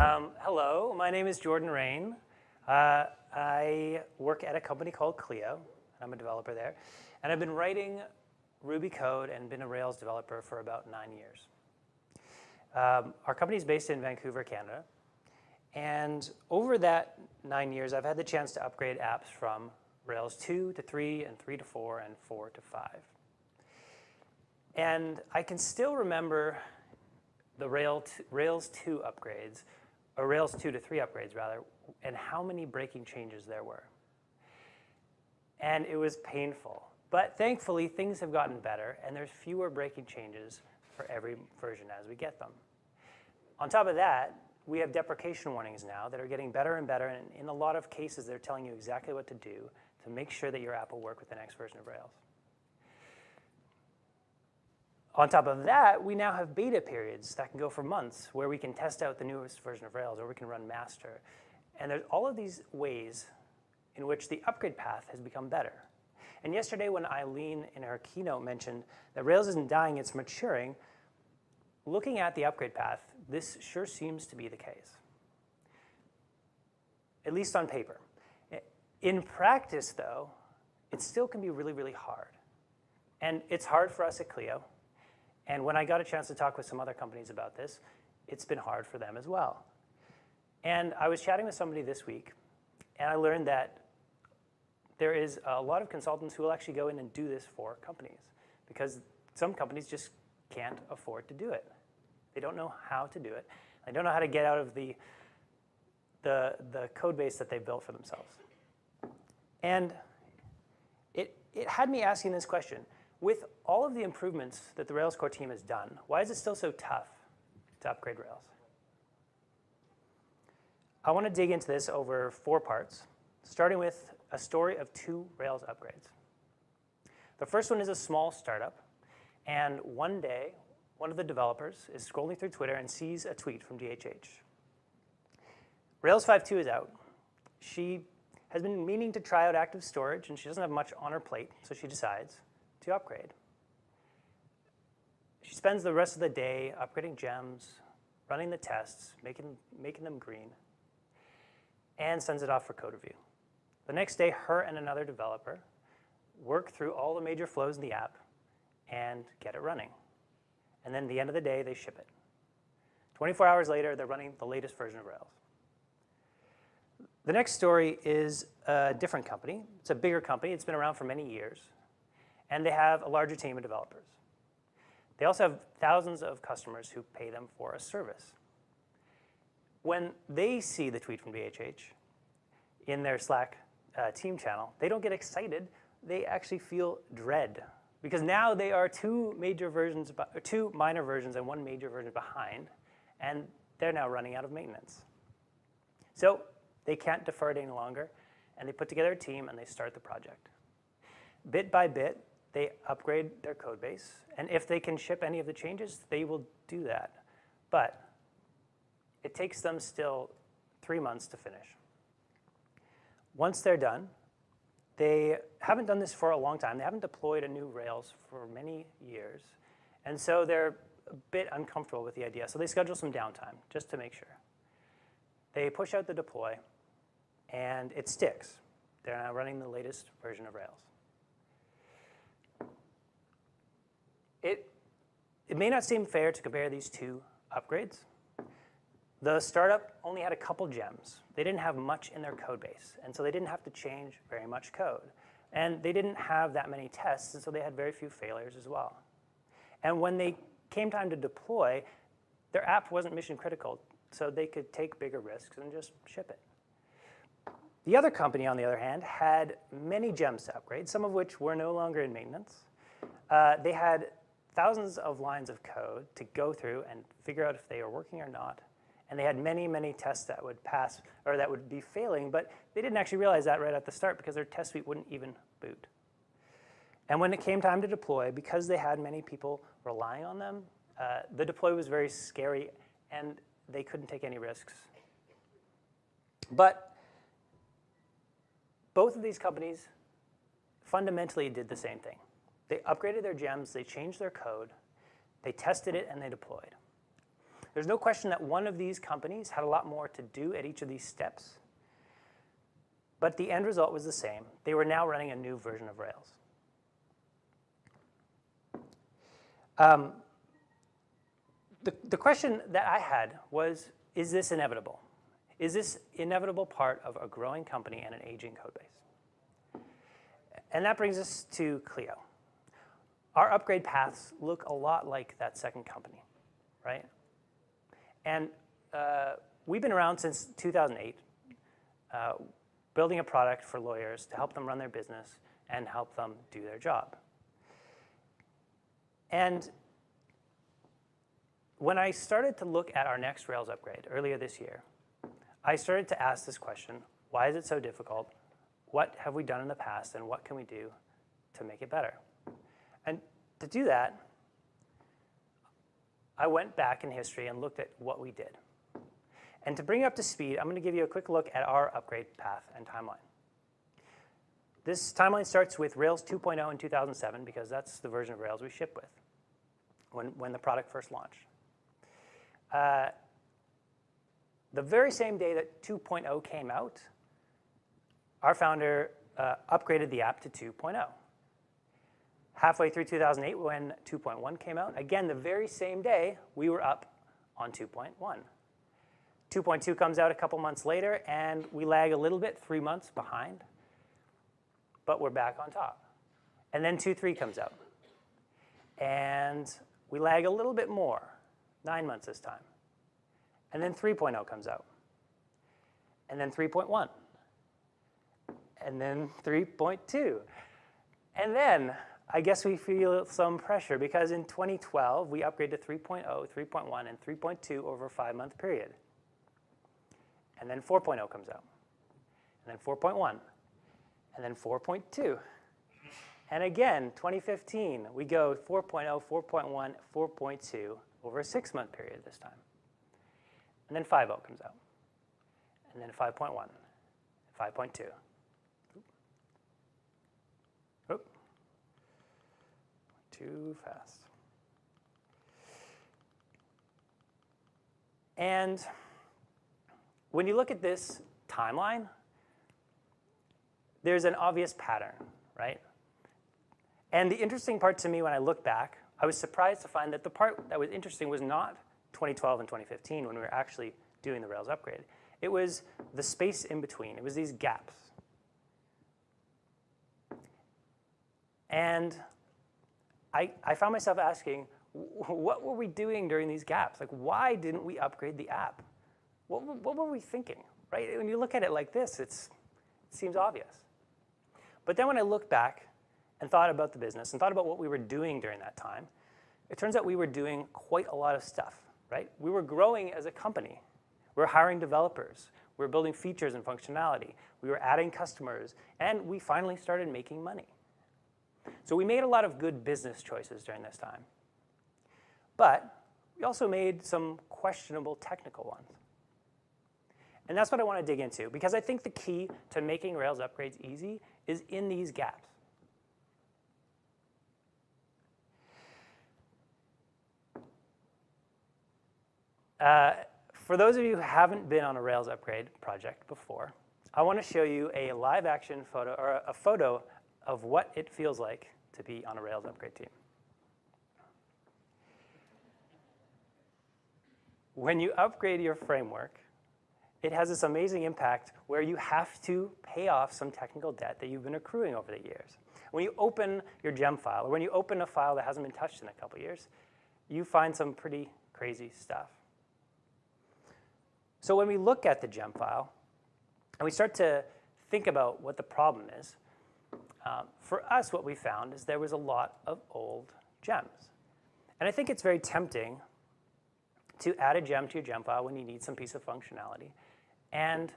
Um, hello, my name is Jordan Raine. Uh, I work at a company called Clio. And I'm a developer there. And I've been writing Ruby code and been a Rails developer for about nine years. Um, our company is based in Vancouver, Canada. And over that nine years, I've had the chance to upgrade apps from Rails 2 to 3 and 3 to 4 and 4 to 5. And I can still remember the Rails 2 upgrades, or Rails 2 to 3 upgrades rather, and how many breaking changes there were. And it was painful. But thankfully, things have gotten better, and there's fewer breaking changes for every version as we get them. On top of that, we have deprecation warnings now that are getting better and better, and in a lot of cases, they're telling you exactly what to do to make sure that your app will work with the next version of Rails. On top of that, we now have beta periods that can go for months where we can test out the newest version of Rails or we can run master. And there's all of these ways in which the upgrade path has become better. And yesterday when Eileen in her keynote mentioned that Rails isn't dying, it's maturing, looking at the upgrade path, this sure seems to be the case, at least on paper. In practice, though, it still can be really, really hard. And it's hard for us at Clio. And when I got a chance to talk with some other companies about this, it's been hard for them as well. And I was chatting with somebody this week, and I learned that there is a lot of consultants who will actually go in and do this for companies because some companies just can't afford to do it. They don't know how to do it. They don't know how to get out of the, the, the code base that they built for themselves. And it, it had me asking this question. With all of the improvements that the Rails core team has done, why is it still so tough to upgrade Rails? I want to dig into this over four parts, starting with a story of two Rails upgrades. The first one is a small startup, and one day, one of the developers is scrolling through Twitter and sees a tweet from DHH. Rails 5.2 is out. She has been meaning to try out active storage, and she doesn't have much on her plate, so she decides to upgrade. She spends the rest of the day upgrading gems, running the tests, making, making them green, and sends it off for code review. The next day, her and another developer work through all the major flows in the app and get it running. And then at the end of the day, they ship it. 24 hours later, they're running the latest version of Rails. The next story is a different company. It's a bigger company. It's been around for many years. And they have a larger team of developers. They also have thousands of customers who pay them for a service. When they see the tweet from DHH in their Slack uh, team channel, they don't get excited. They actually feel dread because now they are two major versions, two minor versions and one major version behind, and they're now running out of maintenance. So they can't defer it any longer, and they put together a team and they start the project. Bit by bit, they upgrade their code base, and if they can ship any of the changes, they will do that. But it takes them still three months to finish. Once they're done, they haven't done this for a long time. They haven't deployed a new Rails for many years. And so they're a bit uncomfortable with the idea. So they schedule some downtime just to make sure. They push out the deploy, and it sticks. They're now running the latest version of Rails. It, it may not seem fair to compare these two upgrades. The startup only had a couple gems. They didn't have much in their code base, and so they didn't have to change very much code. And they didn't have that many tests, and so they had very few failures as well. And when they came time to deploy, their app wasn't mission critical, so they could take bigger risks and just ship it. The other company, on the other hand, had many gems to upgrade, some of which were no longer in maintenance. Uh, they had thousands of lines of code to go through and figure out if they are working or not. And they had many, many tests that would pass or that would be failing, but they didn't actually realize that right at the start because their test suite wouldn't even boot. And when it came time to deploy, because they had many people relying on them, uh, the deploy was very scary and they couldn't take any risks. But both of these companies fundamentally did the same thing. They upgraded their gems, they changed their code, they tested it, and they deployed. There's no question that one of these companies had a lot more to do at each of these steps, but the end result was the same. They were now running a new version of Rails. Um, the, the question that I had was, is this inevitable? Is this inevitable part of a growing company and an aging code base? And that brings us to Clio. Our upgrade paths look a lot like that second company, right? And uh, we've been around since 2008, uh, building a product for lawyers to help them run their business and help them do their job. And when I started to look at our next Rails upgrade earlier this year, I started to ask this question, why is it so difficult? What have we done in the past and what can we do to make it better? And to do that, I went back in history and looked at what we did. And to bring you up to speed, I'm going to give you a quick look at our upgrade path and timeline. This timeline starts with Rails 2.0 in 2007 because that's the version of Rails we ship with when, when the product first launched. Uh, the very same day that 2.0 came out, our founder uh, upgraded the app to 2.0. Halfway through 2008 when 2.1 came out, again, the very same day, we were up on 2.1. 2.2 comes out a couple months later, and we lag a little bit, three months behind, but we're back on top. And then 2.3 comes out, and we lag a little bit more, nine months this time. And then 3.0 comes out. And then 3.1. And then 3.2. And then I guess we feel some pressure because in 2012, we upgraded to 3.0, 3.1, and 3.2 over a five-month period. And then 4.0 comes out. And then 4.1. And then 4.2. And again, 2015, we go 4.0, 4.1, 4.2 over a six-month period this time. And then 5.0 comes out. And then 5.1, 5.2. Too fast. And when you look at this timeline, there's an obvious pattern, right? And the interesting part to me when I look back, I was surprised to find that the part that was interesting was not 2012 and 2015 when we were actually doing the Rails upgrade. It was the space in between. It was these gaps. And I, I found myself asking, what were we doing during these gaps? Like, why didn't we upgrade the app? What, what were we thinking, right? When you look at it like this, it's, it seems obvious. But then when I look back and thought about the business and thought about what we were doing during that time, it turns out we were doing quite a lot of stuff right? We were growing as a company. We were hiring developers. We were building features and functionality. We were adding customers. And we finally started making money. So we made a lot of good business choices during this time. But we also made some questionable technical ones. And that's what I want to dig into, because I think the key to making Rails upgrades easy is in these gaps. Uh, for those of you who haven't been on a Rails upgrade project before, I want to show you a live action photo, or a photo of what it feels like to be on a Rails upgrade team. When you upgrade your framework, it has this amazing impact where you have to pay off some technical debt that you've been accruing over the years. When you open your gem file, or when you open a file that hasn't been touched in a couple years, you find some pretty crazy stuff. So when we look at the gem file and we start to think about what the problem is, um, for us what we found is there was a lot of old gems. And I think it's very tempting to add a gem to your gem file when you need some piece of functionality and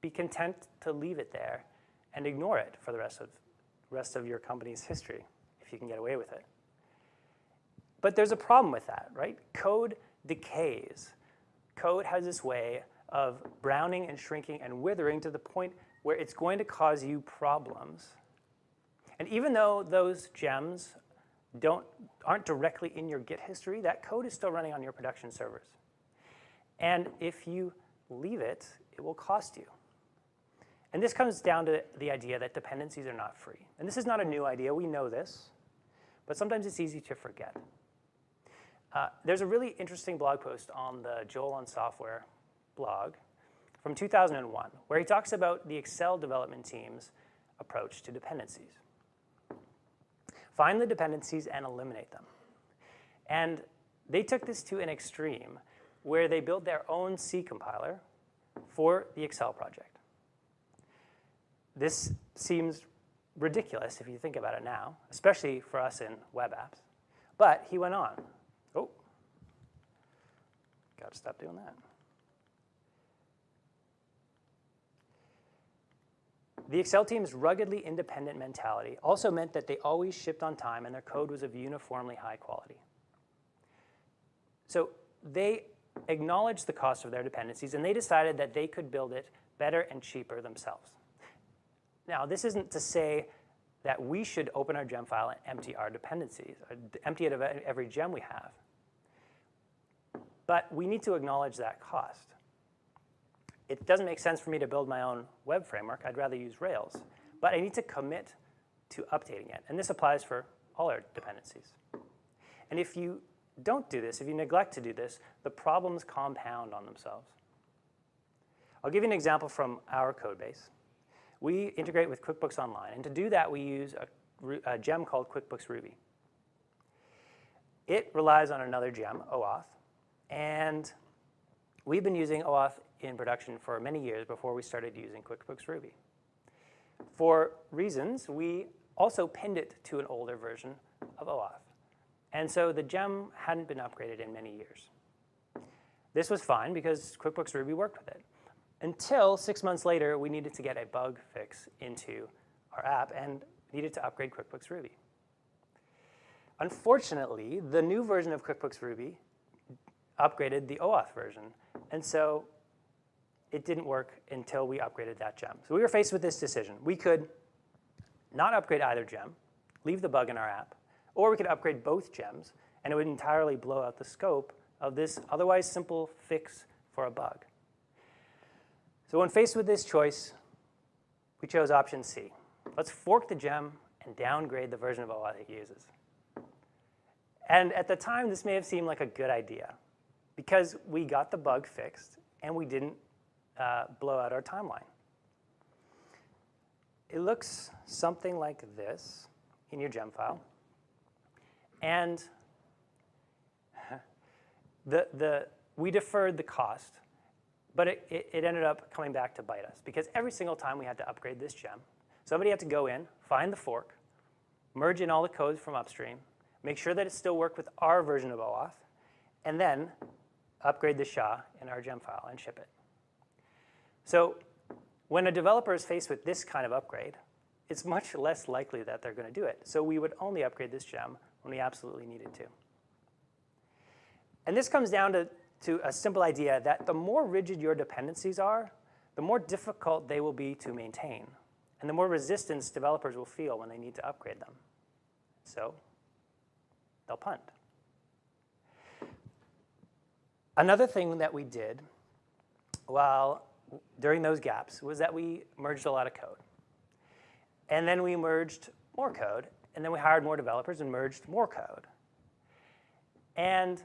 be content to leave it there and ignore it for the rest of, rest of your company's history if you can get away with it. But there's a problem with that, right? Code decays code has this way of browning and shrinking and withering to the point where it's going to cause you problems. And even though those gems don't, aren't directly in your Git history, that code is still running on your production servers. And if you leave it, it will cost you. And this comes down to the idea that dependencies are not free. And this is not a new idea, we know this, but sometimes it's easy to forget. Uh, there's a really interesting blog post on the Joel on Software blog from 2001, where he talks about the Excel development team's approach to dependencies. Find the dependencies and eliminate them. And they took this to an extreme where they built their own C compiler for the Excel project. This seems ridiculous if you think about it now, especially for us in web apps. But he went on. Oh, got to stop doing that. The Excel team's ruggedly independent mentality also meant that they always shipped on time and their code was of uniformly high quality. So they acknowledged the cost of their dependencies and they decided that they could build it better and cheaper themselves. Now, this isn't to say that we should open our gem file and empty our dependencies, empty it of every gem we have. But we need to acknowledge that cost. It doesn't make sense for me to build my own web framework. I'd rather use Rails. But I need to commit to updating it. And this applies for all our dependencies. And if you don't do this, if you neglect to do this, the problems compound on themselves. I'll give you an example from our code base. We integrate with QuickBooks Online, and to do that, we use a, a gem called QuickBooks Ruby. It relies on another gem, OAuth, and we've been using OAuth in production for many years before we started using QuickBooks Ruby. For reasons, we also pinned it to an older version of OAuth. And so the gem hadn't been upgraded in many years. This was fine because QuickBooks Ruby worked with it. Until six months later, we needed to get a bug fix into our app and needed to upgrade QuickBooks Ruby. Unfortunately, the new version of QuickBooks Ruby upgraded the OAuth version. And so it didn't work until we upgraded that gem. So we were faced with this decision. We could not upgrade either gem, leave the bug in our app, or we could upgrade both gems, and it would entirely blow out the scope of this otherwise simple fix for a bug. So when faced with this choice, we chose option C. Let's fork the gem and downgrade the version of OAuth it uses. And at the time, this may have seemed like a good idea because we got the bug fixed and we didn't uh, blow out our timeline. It looks something like this in your gem file. And the, the, we deferred the cost, but it, it, it ended up coming back to bite us because every single time we had to upgrade this gem, somebody had to go in, find the fork, merge in all the codes from upstream, make sure that it still worked with our version of OAuth, and then upgrade the SHA in our gem file and ship it. So when a developer is faced with this kind of upgrade, it's much less likely that they're going to do it. So we would only upgrade this gem when we absolutely needed to. And this comes down to, to a simple idea that the more rigid your dependencies are, the more difficult they will be to maintain, and the more resistance developers will feel when they need to upgrade them. So they'll punt. Another thing that we did while during those gaps was that we merged a lot of code. And then we merged more code, and then we hired more developers and merged more code. And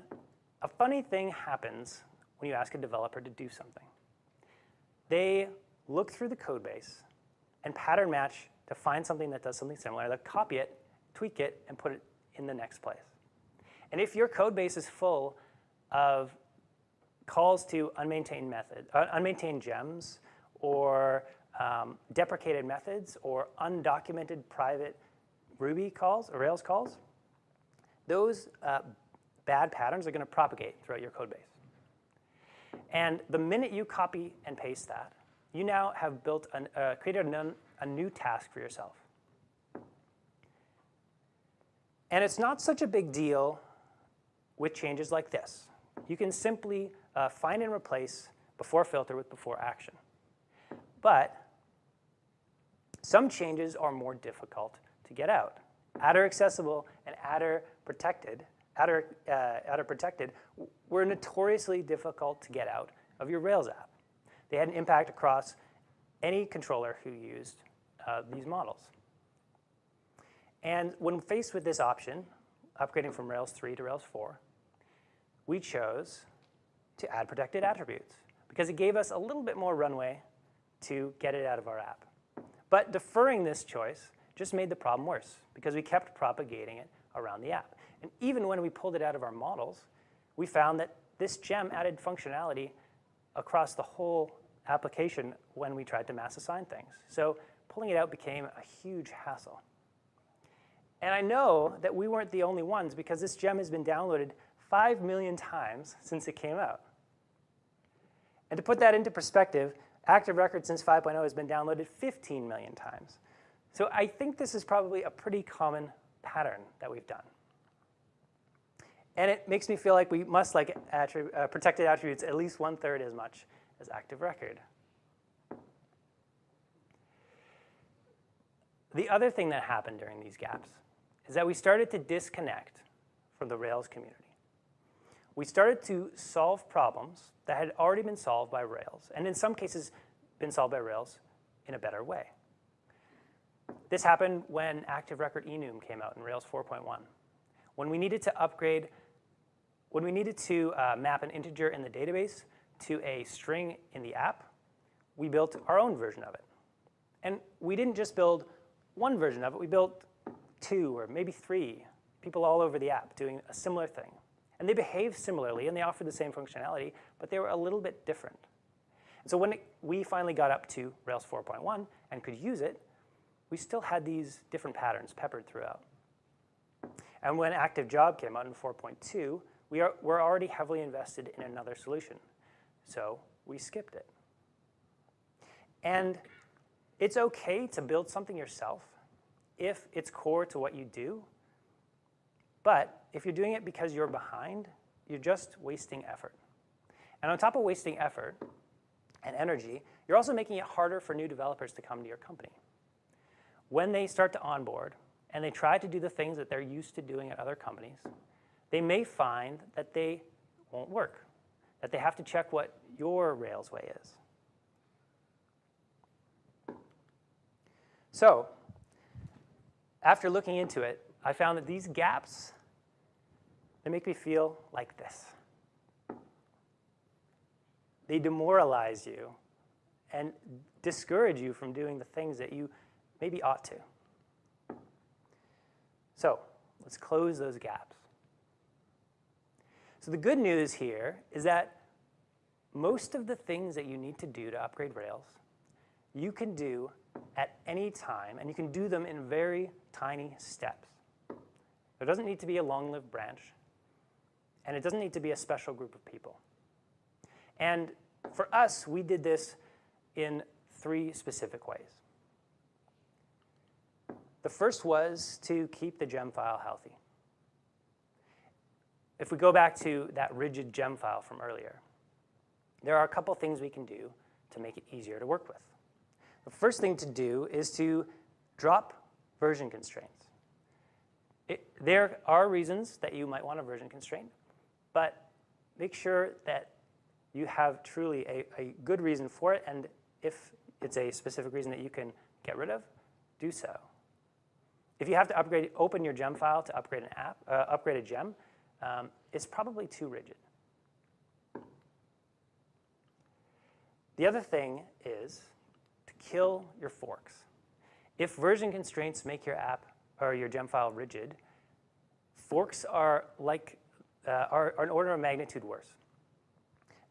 a funny thing happens when you ask a developer to do something. They look through the code base and pattern match to find something that does something similar. They'll copy it, tweak it, and put it in the next place. And if your code base is full of calls to unmaintained method, uh, unmaintained gems, or um, deprecated methods, or undocumented private Ruby calls or Rails calls, those uh, bad patterns are going to propagate throughout your code base. And the minute you copy and paste that, you now have built an, uh, created a, a new task for yourself. And it's not such a big deal with changes like this. You can simply uh, find and replace before filter with before action. But some changes are more difficult to get out. attr_accessible and adder protected adder, uh, attr_protected were notoriously difficult to get out of your Rails app. They had an impact across any controller who used uh, these models. And when faced with this option, upgrading from Rails 3 to Rails 4, we chose to add protected attributes because it gave us a little bit more runway to get it out of our app. But deferring this choice just made the problem worse because we kept propagating it around the app. And even when we pulled it out of our models, we found that this gem added functionality across the whole application when we tried to mass assign things. So pulling it out became a huge hassle. And I know that we weren't the only ones because this gem has been downloaded 5 million times since it came out. And to put that into perspective, Active Record since 5.0 has been downloaded 15 million times. So I think this is probably a pretty common pattern that we've done. And it makes me feel like we must like attrib uh, protected attributes at least one third as much as active record. The other thing that happened during these gaps is that we started to disconnect from the Rails community. We started to solve problems that had already been solved by Rails, and in some cases been solved by Rails in a better way. This happened when Active Record enum came out in Rails 4.1. When we needed to upgrade, when we needed to uh, map an integer in the database to a string in the app, we built our own version of it. And we didn't just build one version of it, we built two or maybe three people all over the app doing a similar thing. And they behaved similarly and they offered the same functionality, but they were a little bit different. And so when it, we finally got up to Rails 4.1 and could use it, we still had these different patterns peppered throughout. And when Active Job came out in 4.2, we are, we're already heavily invested in another solution. So we skipped it. And it's okay to build something yourself if it's core to what you do. But if you're doing it because you're behind, you're just wasting effort. And on top of wasting effort and energy, you're also making it harder for new developers to come to your company. When they start to onboard and they try to do the things that they're used to doing at other companies, they may find that they won't work, that they have to check what your Rails way is. So after looking into it, I found that these gaps, they make me feel like this. They demoralize you and discourage you from doing the things that you maybe ought to. So let's close those gaps. So the good news here is that most of the things that you need to do to upgrade Rails, you can do at any time, and you can do them in very tiny steps. There doesn't need to be a long-lived branch, and it doesn't need to be a special group of people. And for us, we did this in three specific ways. The first was to keep the gem file healthy. If we go back to that rigid gem file from earlier, there are a couple things we can do to make it easier to work with. The first thing to do is to drop version constraints. It, there are reasons that you might want a version constraint, but make sure that you have truly a, a good reason for it, and if it's a specific reason that you can get rid of, do so. If you have to upgrade, open your gem file to upgrade an app, uh, upgrade a gem, um, it's probably too rigid. The other thing is to kill your forks. If version constraints make your app or your gem file rigid, forks are like uh, are, are, an order of magnitude worse.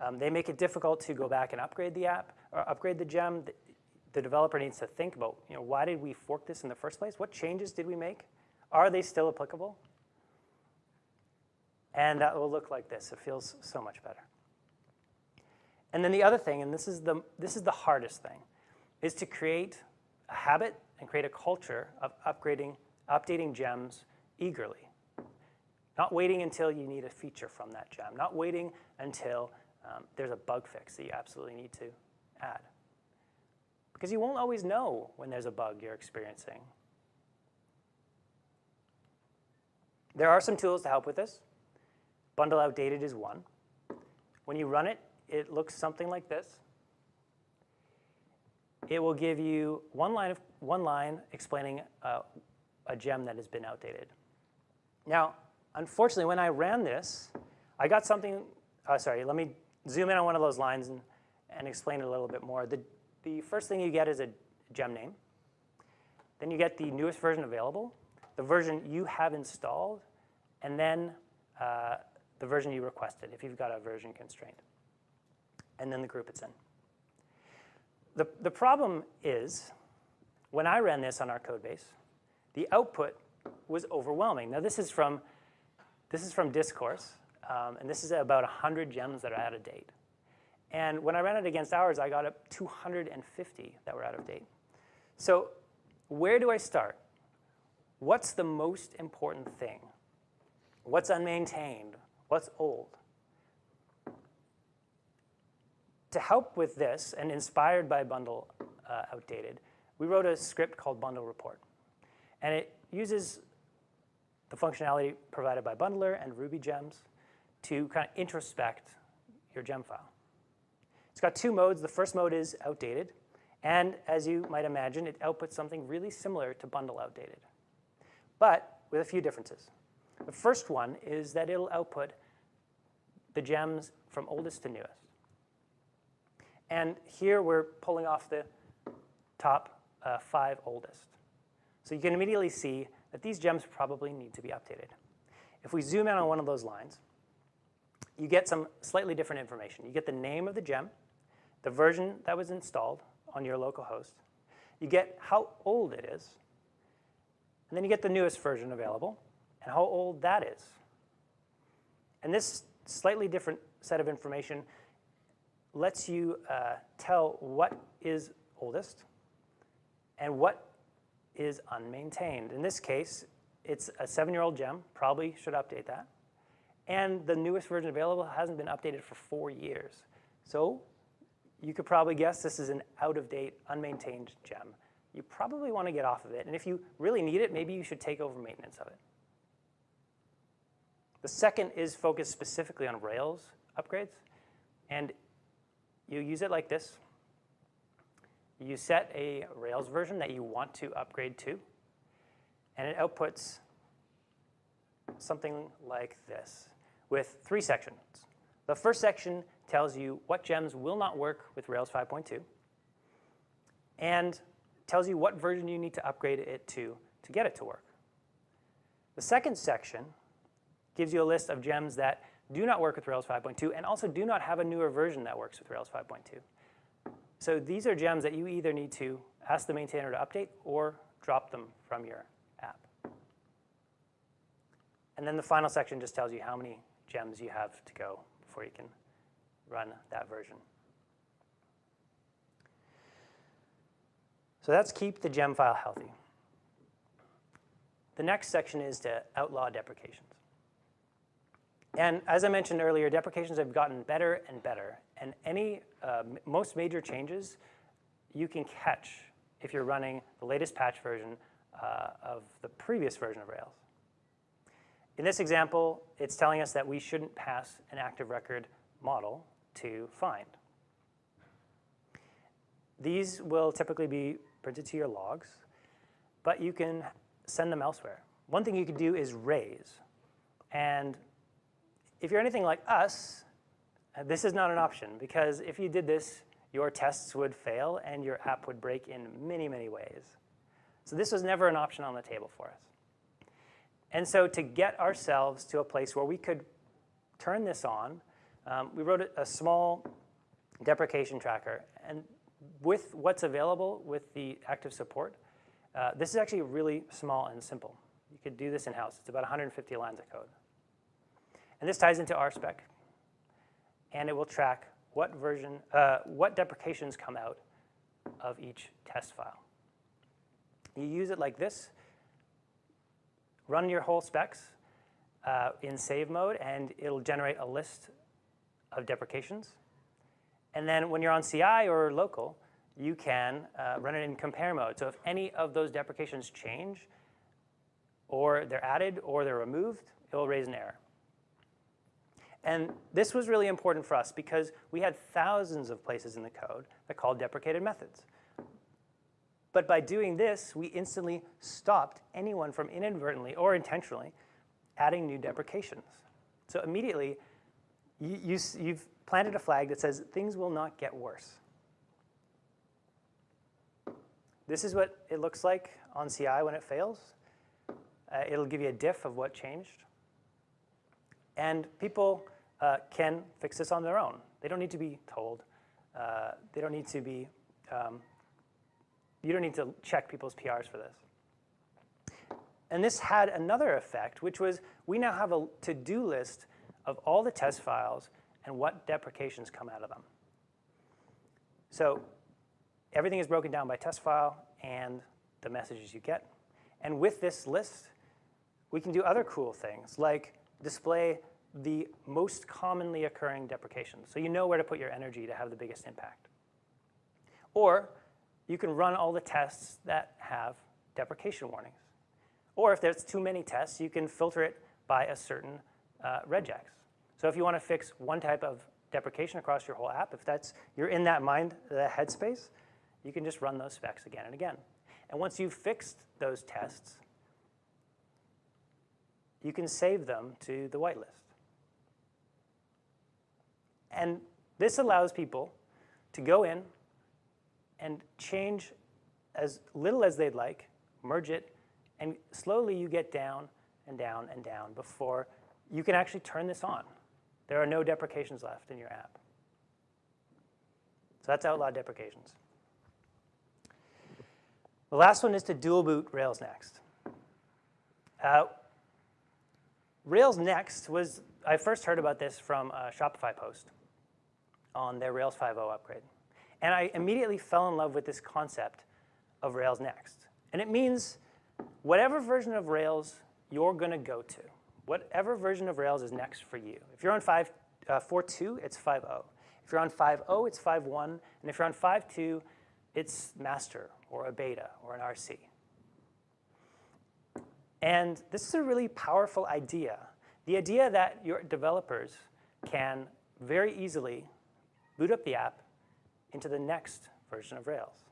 Um, they make it difficult to go back and upgrade the app or upgrade the gem. The, the developer needs to think about, you know, why did we fork this in the first place? What changes did we make? Are they still applicable? And that will look like this. It feels so much better. And then the other thing, and this is the, this is the hardest thing, is to create a habit and create a culture of upgrading, updating gems eagerly. Not waiting until you need a feature from that gem. Not waiting until um, there's a bug fix that you absolutely need to add. Because you won't always know when there's a bug you're experiencing. There are some tools to help with this. bundle outdated is one. When you run it, it looks something like this. It will give you one line, of, one line explaining uh, a gem that has been outdated. Now, unfortunately, when I ran this, I got something, uh, sorry, let me zoom in on one of those lines and, and explain it a little bit more. The, the first thing you get is a gem name. Then you get the newest version available, the version you have installed, and then uh, the version you requested if you've got a version constraint, and then the group it's in. The, the problem is, when I ran this on our code base, the output was overwhelming. Now this is from, this is from Discourse, um, and this is about 100 gems that are out of date. And when I ran it against ours, I got up 250 that were out of date. So where do I start? What's the most important thing? What's unmaintained? What's old? To help with this, and inspired by Bundle uh, Outdated, we wrote a script called Bundle Report. And it uses the functionality provided by Bundler and Ruby gems to kind of introspect your gem file. It's got two modes. The first mode is outdated. And as you might imagine, it outputs something really similar to bundle outdated, but with a few differences. The first one is that it'll output the gems from oldest to newest. And here we're pulling off the top uh, five oldest. So you can immediately see that these gems probably need to be updated. If we zoom in on one of those lines, you get some slightly different information. You get the name of the gem, the version that was installed on your local host. You get how old it is, and then you get the newest version available and how old that is. And this slightly different set of information lets you uh, tell what is oldest and what is unmaintained. In this case, it's a seven-year-old gem, probably should update that. And the newest version available hasn't been updated for four years. So you could probably guess this is an out-of-date, unmaintained gem. You probably want to get off of it. And if you really need it, maybe you should take over maintenance of it. The second is focused specifically on Rails upgrades. And you use it like this. You set a Rails version that you want to upgrade to, and it outputs something like this with three sections. The first section tells you what gems will not work with Rails 5.2 and tells you what version you need to upgrade it to to get it to work. The second section gives you a list of gems that do not work with Rails 5.2 and also do not have a newer version that works with Rails 5.2. So these are gems that you either need to ask the maintainer to update or drop them from your app. And then the final section just tells you how many gems you have to go before you can run that version. So that's keep the gem file healthy. The next section is to outlaw deprecations. And as I mentioned earlier, deprecations have gotten better and better. And any, uh, most major changes you can catch if you're running the latest patch version uh, of the previous version of Rails. In this example, it's telling us that we shouldn't pass an active record model to find. These will typically be printed to your logs, but you can send them elsewhere. One thing you could do is raise. And if you're anything like us, this is not an option because if you did this, your tests would fail and your app would break in many, many ways. So this was never an option on the table for us. And so to get ourselves to a place where we could turn this on, um, we wrote a, small deprecation tracker. And with what's available with the active support, uh, this is actually really small and simple. You could do this in-house. It's about 150 lines of code. And this ties into RSpec. And it will track what version, uh, what deprecations come out of each test file. You use it like this, run your whole specs uh, in save mode, and it'll generate a list of deprecations. And then when you're on CI or local, you can uh, run it in compare mode. So if any of those deprecations change, or they're added, or they're removed, it will raise an error. And this was really important for us because we had thousands of places in the code that called deprecated methods. But by doing this, we instantly stopped anyone from inadvertently or intentionally adding new deprecations. So immediately, you, you, you've planted a flag that says things will not get worse. This is what it looks like on CI when it fails. Uh, it'll give you a diff of what changed. And people uh, can fix this on their own. They don't need to be told. Uh, they don't need to be, um, you don't need to check people's PRs for this. And this had another effect, which was we now have a to-do list of all the test files and what deprecations come out of them. So everything is broken down by test file and the messages you get. And with this list, we can do other cool things like display the most commonly occurring deprecations. So you know where to put your energy to have the biggest impact. Or you can run all the tests that have deprecation warnings. Or if there's too many tests, you can filter it by a certain uh, regex. So if you want to fix one type of deprecation across your whole app, if that's you're in that mind, the headspace, you can just run those specs again and again. And once you've fixed those tests, you can save them to the whitelist. And this allows people to go in and change as little as they'd like, merge it, and slowly you get down and down and down before you can actually turn this on. There are no deprecations left in your app. So that's outlawed deprecations. The last one is to dual boot Rails Next. Uh, Rails Next was, I first heard about this from a Shopify post on their Rails 5.0 upgrade. And I immediately fell in love with this concept of Rails Next. And it means whatever version of Rails you're going to go to, whatever version of Rails is next for you. If you're on 5, uh, 4.2, it's 5.0. If you're on 5.0, it's 5.1. And if you're on 5.2, it's master or a beta or an RC. And this is a really powerful idea. The idea that your developers can very easily boot up the app into the next version of Rails.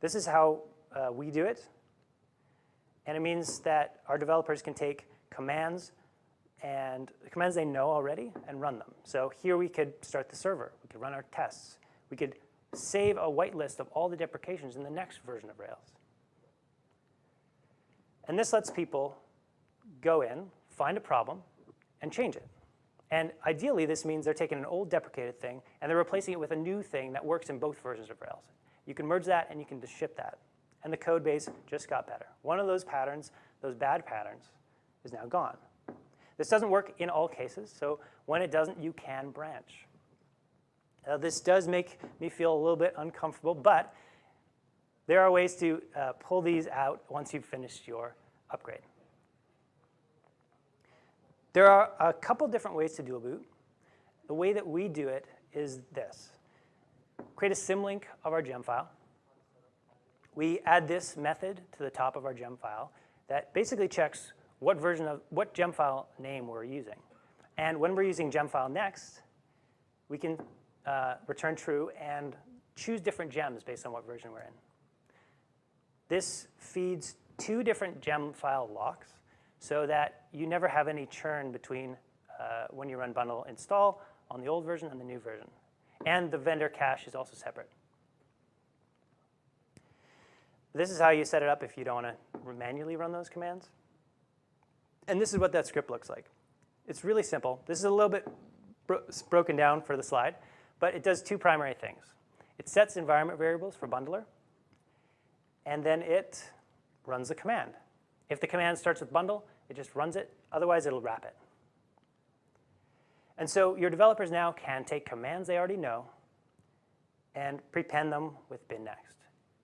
This is how uh, we do it. And it means that our developers can take commands and commands they know already and run them. So here we could start the server. We could run our tests. We could save a whitelist of all the deprecations in the next version of Rails. And this lets people go in, find a problem, and change it. And ideally, this means they're taking an old deprecated thing and they're replacing it with a new thing that works in both versions of Rails. You can merge that and you can just ship that. And the code base just got better. One of those patterns, those bad patterns, is now gone. This doesn't work in all cases, so when it doesn't, you can branch. Uh, this does make me feel a little bit uncomfortable, but there are ways to uh, pull these out once you've finished your upgrade. There are a couple different ways to dual boot. The way that we do it is this. Create a symlink of our gem file. We add this method to the top of our gem file that basically checks what version of, what gem file name we're using. And when we're using gem file next, we can uh, return true and choose different gems based on what version we're in. This feeds two different gem file locks so that you never have any churn between uh, when you run bundle install on the old version and the new version. And the vendor cache is also separate. This is how you set it up if you don't want to manually run those commands. And this is what that script looks like. It's really simple. This is a little bit bro broken down for the slide, but it does two primary things. It sets environment variables for bundler, and then it runs a command. If the command starts with bundle, it just runs it. Otherwise, it'll wrap it. And so your developers now can take commands they already know and prepend them with bin next.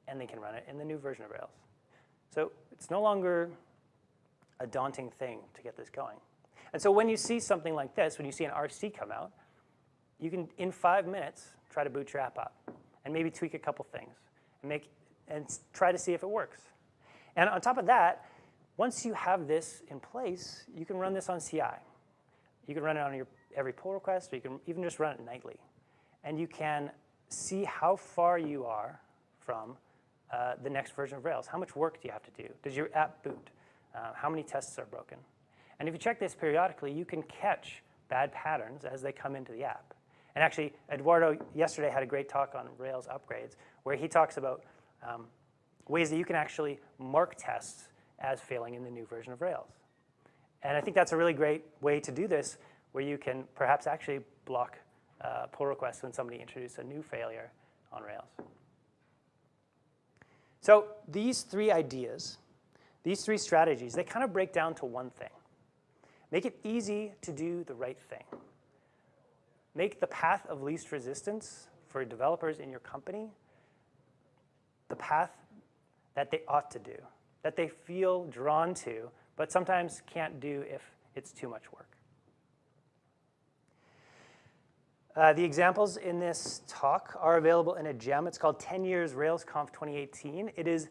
And they can run it in the new version of Rails. So it's no longer a daunting thing to get this going. And so when you see something like this, when you see an RC come out, you can, in five minutes, try to boot your app up and maybe tweak a couple things and, make, and try to see if it works. And on top of that, once you have this in place, you can run this on CI. You can run it on your every pull request, or you can even just run it nightly. And you can see how far you are from uh, the next version of Rails. How much work do you have to do? Does your app boot? Uh, how many tests are broken? And if you check this periodically, you can catch bad patterns as they come into the app. And actually, Eduardo yesterday had a great talk on Rails upgrades where he talks about um, ways that you can actually mark tests as failing in the new version of Rails. And I think that's a really great way to do this where you can perhaps actually block uh, pull requests when somebody introduces a new failure on Rails. So these three ideas, these three strategies, they kind of break down to one thing. Make it easy to do the right thing. Make the path of least resistance for developers in your company the path that they ought to do, that they feel drawn to, but sometimes can't do if it's too much work. Uh, the examples in this talk are available in a gem. It's called 10 Years RailsConf 2018. It is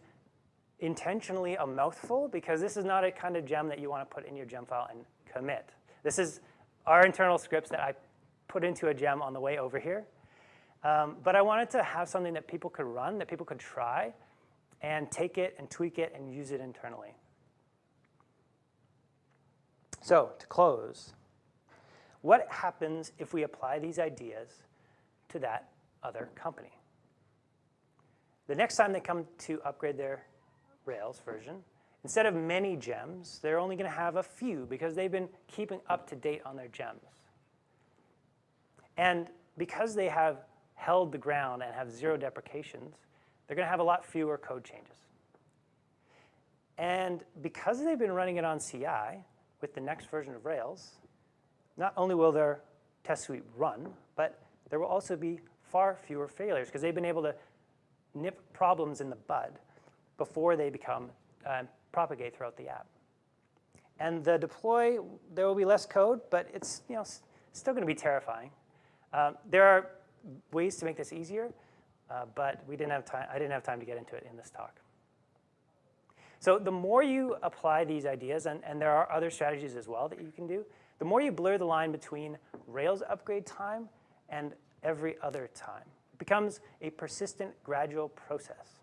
intentionally a mouthful because this is not a kind of gem that you want to put in your gem file and commit. This is our internal scripts that I put into a gem on the way over here. Um, but I wanted to have something that people could run, that people could try, and take it and tweak it and use it internally. So to close, what happens if we apply these ideas to that other company? The next time they come to upgrade their Rails version, instead of many gems, they're only going to have a few because they've been keeping up to date on their gems. And because they have held the ground and have zero deprecations, they're going to have a lot fewer code changes. And because they've been running it on CI with the next version of Rails, not only will their test suite run, but there will also be far fewer failures because they've been able to nip problems in the bud before they become uh, propagate throughout the app. And the deploy, there will be less code, but it's you know still going to be terrifying. Um, there are ways to make this easier, uh, but we didn't have time. I didn't have time to get into it in this talk. So the more you apply these ideas, and, and there are other strategies as well that you can do, the more you blur the line between Rails upgrade time and every other time. It becomes a persistent, gradual process.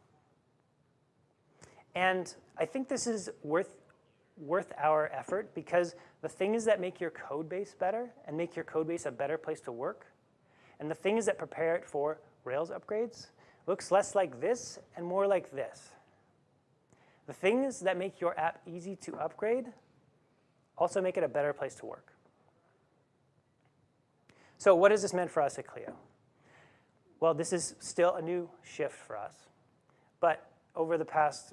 And I think this is worth, worth our effort because the things that make your code base better and make your code base a better place to work and the things that prepare it for Rails upgrades looks less like this and more like this. The things that make your app easy to upgrade also make it a better place to work. So what has this meant for us at Clio? Well, this is still a new shift for us. But over the past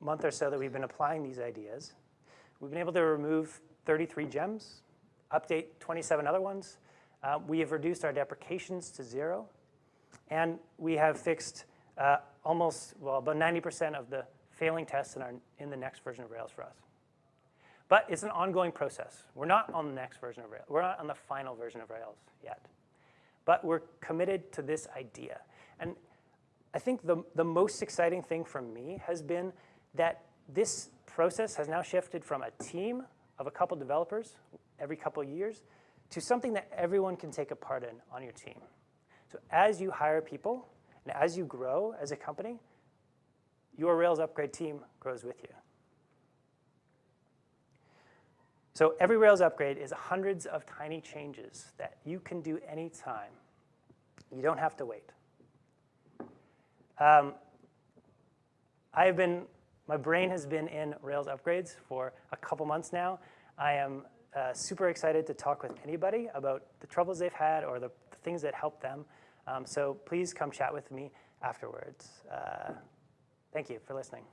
month or so that we've been applying these ideas, we've been able to remove 33 gems, update 27 other ones, uh, we have reduced our deprecations to zero, and we have fixed uh, almost, well, about 90% of the failing tests in, our, in the next version of Rails for us. But it's an ongoing process. We're not on the next version of Rails. We're not on the final version of Rails yet. But we're committed to this idea. And I think the, the most exciting thing for me has been that this process has now shifted from a team of a couple developers every couple years to something that everyone can take a part in on your team. So as you hire people and as you grow as a company, your Rails upgrade team grows with you. So every Rails upgrade is hundreds of tiny changes that you can do anytime. You don't have to wait. Um, I've been, my brain has been in Rails upgrades for a couple months now. I am uh, super excited to talk with anybody about the troubles they've had or the, the things that help them. Um, so please come chat with me afterwards. Uh, thank you for listening.